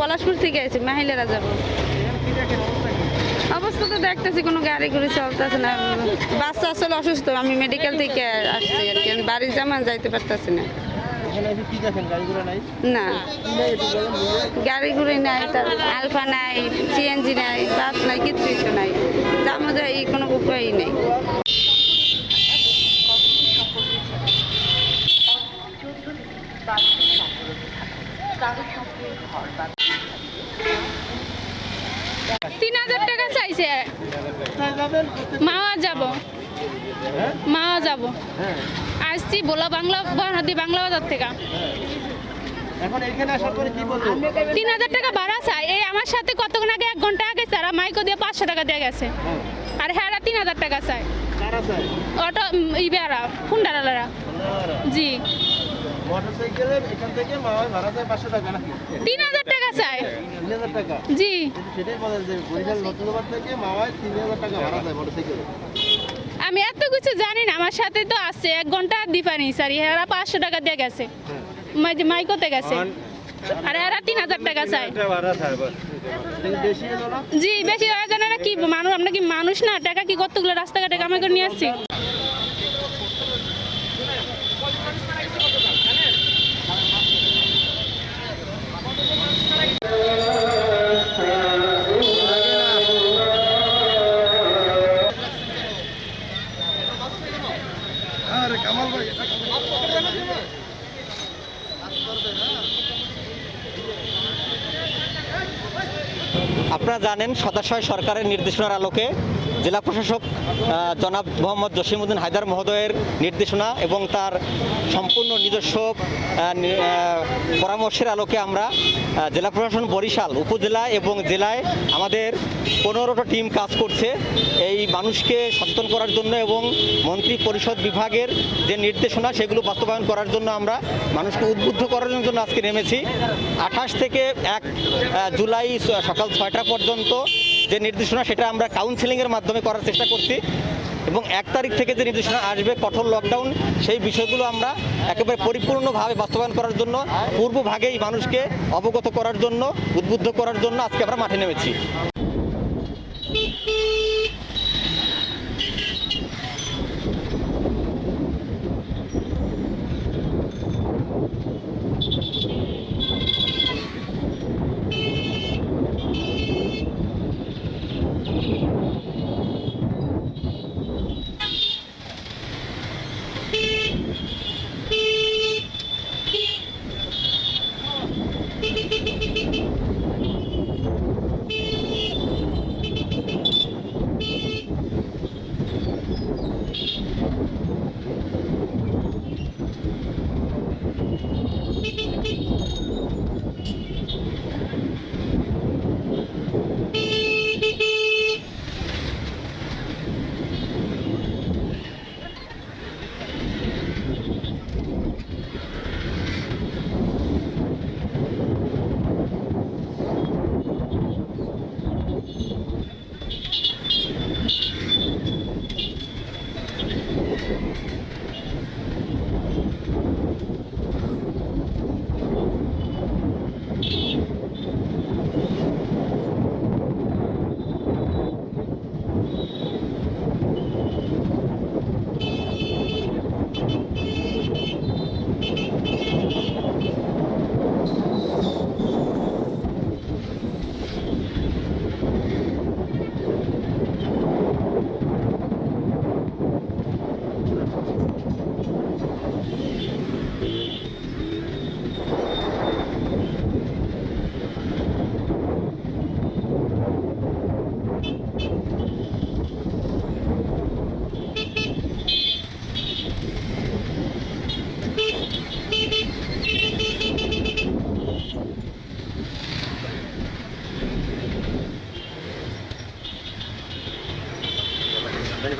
পলাশপুর থেকে আইছি, মাহিলেরা যাব। অবস্থা তো দেখতেছি, কোনো গাড়ি ঘুড়ি চলতেছে না। বাচ্চা আসলে অসুস্থ, আমি মেডিকেল থেকে আসছি আর কি বাড়ির জামান যাইতে পারতেছি না। না। নাই, তার আলফা নাই সিএনজি নাই নাই নাই। কোনো উপায়ই নেই। তিন হাজার টাকা চাইছে। মাওয়া যাব? মাওয়া যাব। আসছি বোলা বাংলা বহাদি বাংলা বাজার থেকে। তিন হাজার টাকা ভাড়া চাই। এই আমার সাথে কতক্ষণ আগে এক ঘণ্টা আগে স্যার মাইকো দিয়ে পাঁচশো টাকা দিয়ে গেছে। হ্যাঁ, আর হ্যাঁ তিন হাজার টাকা চাই। অটো ইবেরা ফুন্ডারালারা জি। মোটরসাইকেলে এখান থেকে মাওয়ায় ভাড়া যায় পাঁচশো টাকা নাকি? তিন হাজার টাকা চাই। তিন হাজার টাকা? জি। সেটাই বলা যায় বরিশাল নতুনবার থেকে মাওয়ায় তিন হাজার টাকা ভাড়া যায় মোটরসাইকেলে। আমি এত কিছু জানি না আমার সাথে তো আছে এক ঘণ্টা দিপানি স্যার এরা পাঁচশো টাকা দিয়ে গেছে। হ্যাঁ। মাই- মাইকোতে গেছে। আর এরা তিন হাজার টাকা চাই কিন্তু বেশি হলো না? জি বেশি আয়োজনেরা কি মানুষ আমরা কি মানুষ না? টাকা কি কতগুলো রাস্তাঘাটে কামাই করে নিয়ে আসছি? আরে কামাল ভাই আপনারা জানেন সদাশয় সরকারের নির্দেশনার আলোকে জেলা প্রশাসক জনাব মোহাম্মদ জসিমউদ্দিন হায়দার মহোদয়ের নির্দেশনা এবং তার সম্পূর্ণ নিজস্ব পরামর্শের আলোকে আমরা জেলা প্রশাসন বরিশাল উপজেলা এবং জেলায় আমাদের পনেরোটা টিম কাজ করছে। এই মানুষকে সচেতন করার জন্য এবং মন্ত্রী পরিষদ বিভাগের যে নির্দেশনা, সেগুলো বাস্তবায়ন করার জন্য আমরা মানুষকে উদ্বুদ্ধ করার জন্য আজকে নেমেছি। আঠাশ থেকে এক জুলাই সকাল ছয়টা পর্যন্ত যে নির্দেশনা, সেটা আমরা কাউন্সেলিংয়ের মাধ্যমে করার চেষ্টা করছি। এবং এক তারিখ থেকে যে নির্দেশনা আসবে, কঠোর লকডাউন সেই বিষয়গুলো আমরা একেবারে পরিপূর্ণভাবে বাস্তবায়ন করার জন্য, পূর্বভাগেই মানুষকে অবগত করার জন্য, উদ্বুদ্ধ করার জন্য আজকে আমরা মাঠে নেমেছি। হ্যাঁ